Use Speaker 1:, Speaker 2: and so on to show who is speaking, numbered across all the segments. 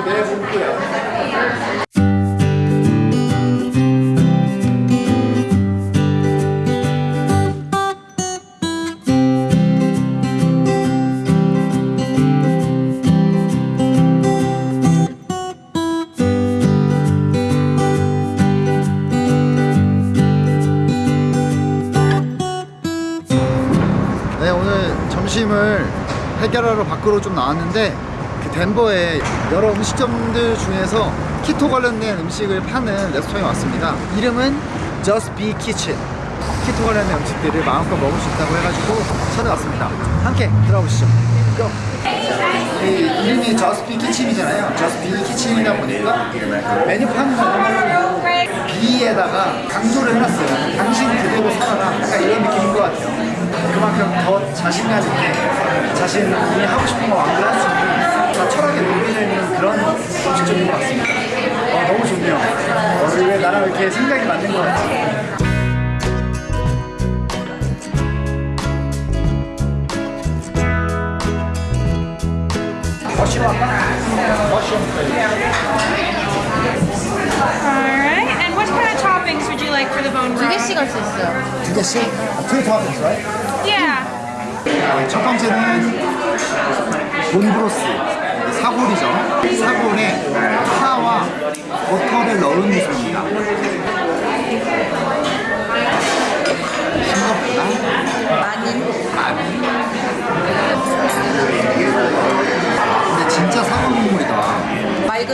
Speaker 1: 내 문구야. 네 오늘 점심을 해결하러 밖으로 좀 나왔는데 그 덴버에 여러 음식점들 중에서 키토 관련된 음식을 파는 레스토랑에 왔습니다. 이름은 Just Be Kitchen. 키토 관련된 음식들을 마음껏 먹을 수 있다고 해가지고 찾아왔습니다. 함께 들어보시죠. Go! 이 이름이 Just Be Kitchen이잖아요. Just Be Kitchen이다 보니까 메뉴판은 B에다가 강조를 해놨어요. 당신 그대로 살아라. 약간 이런 느낌인 것 같아요. 그만큼 더 자신감 있게 자신이 하고 싶은 거 마음대로 할수 있는 더 철학에 녹여져 있는 그런 음식점인 것 같습니다 어, 너무 좋네요 어, 왜 나랑 이렇게 생각이 맞는 것 같지
Speaker 2: Alright, and what kind of toppings would you like for the bone
Speaker 3: 두
Speaker 2: broth?
Speaker 3: 개씩 할수 있어요.
Speaker 1: 두 개씩? two toppings, right?
Speaker 2: Yeah.
Speaker 1: 첫 번째는 본브로스 사골이죠. 사골에 파와 버터를 넣은 미소입니다. 생각보다
Speaker 3: 많이.
Speaker 1: 많이. 근데 진짜 사골 국물이다.
Speaker 3: 맑은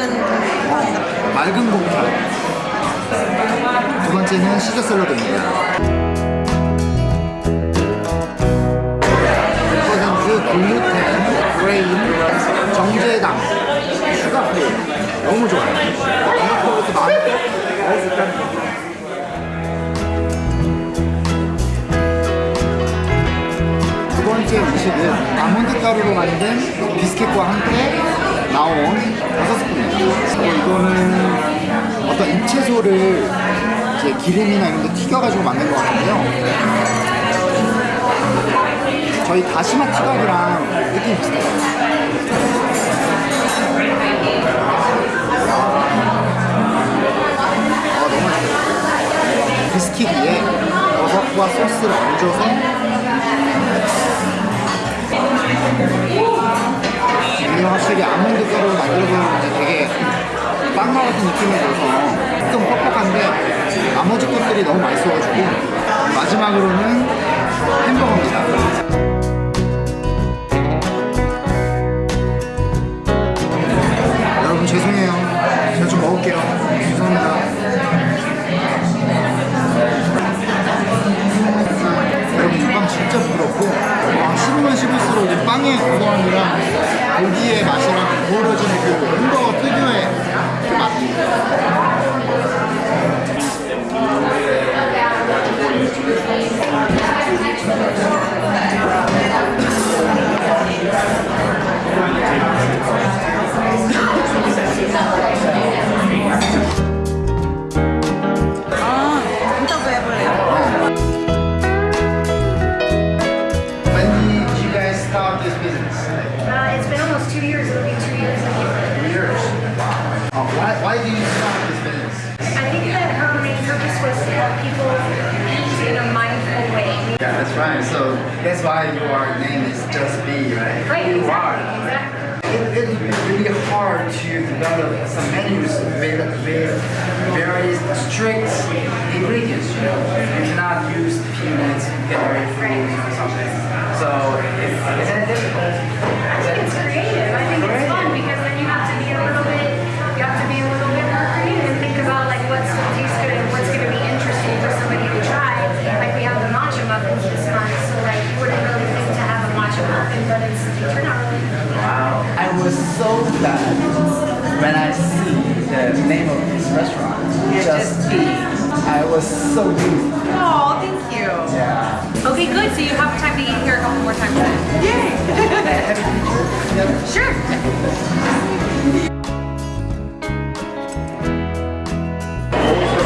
Speaker 1: 맑은 고기 두 번째는 시저 샐러드입니다 좋아요 두 번째 음식은 아몬드 가루로 만든 비스켓과 함께 나온 버섯 스프입니다. 어, 이거는 어떤 잎채소를 이제 기름이나 이런 데 튀겨가지고 만든 것 같은데요. 저희 다시마 티각이랑 느낌이 비슷해요. 버섯과 소스를 얹어서? 이게 확실히 아몬드 가루로 만들어서 이제 되게 빵과 같은 느낌이 들어서 좀 뻑뻑한데 나머지 것들이 너무 맛있어가지고 마지막으로는 why, you start this business?
Speaker 4: I think that her main purpose was to help people eat in a mindful way.
Speaker 1: Yeah, that's right. So that's why your name is Just Be, right?
Speaker 4: Right,
Speaker 1: You are.
Speaker 4: exactly, exactly.
Speaker 1: It, it's really hard to develop some menus with, with very strict ingredients, you know. You cannot use peanuts, berry fruit or something. So it's, isn't it difficult?
Speaker 4: I think it's creative. I think it's fun because then you have to be a little bit, you have to be a little bit more creative and think about like what's going to taste good and what's going to be interesting for somebody to try. Like we have the matcha muffins this month, so like you wouldn't really think to have a matcha muffin, but it's they turn out really good.
Speaker 1: Wow. I was so glad when I see the name of this restaurant, Just Be. I was so moved.
Speaker 2: Oh, thank you.
Speaker 1: Yeah.
Speaker 2: Okay, good. So you have time to eat here a couple more times then.
Speaker 1: Have a picture together?
Speaker 2: Sure.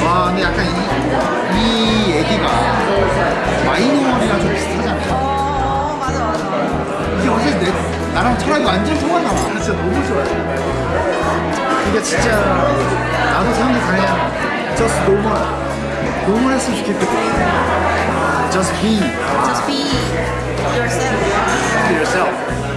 Speaker 1: 와 근데 약간 이, 이 얘기가
Speaker 3: 맞아.
Speaker 1: 이게 어제 내, 나랑 철학이 완전 통하잖아 진짜 너무 좋아요 진짜 나도 사람들 그냥 just normal normal 했으면 좋겠거든 just be
Speaker 3: Just be yourself.
Speaker 1: yourself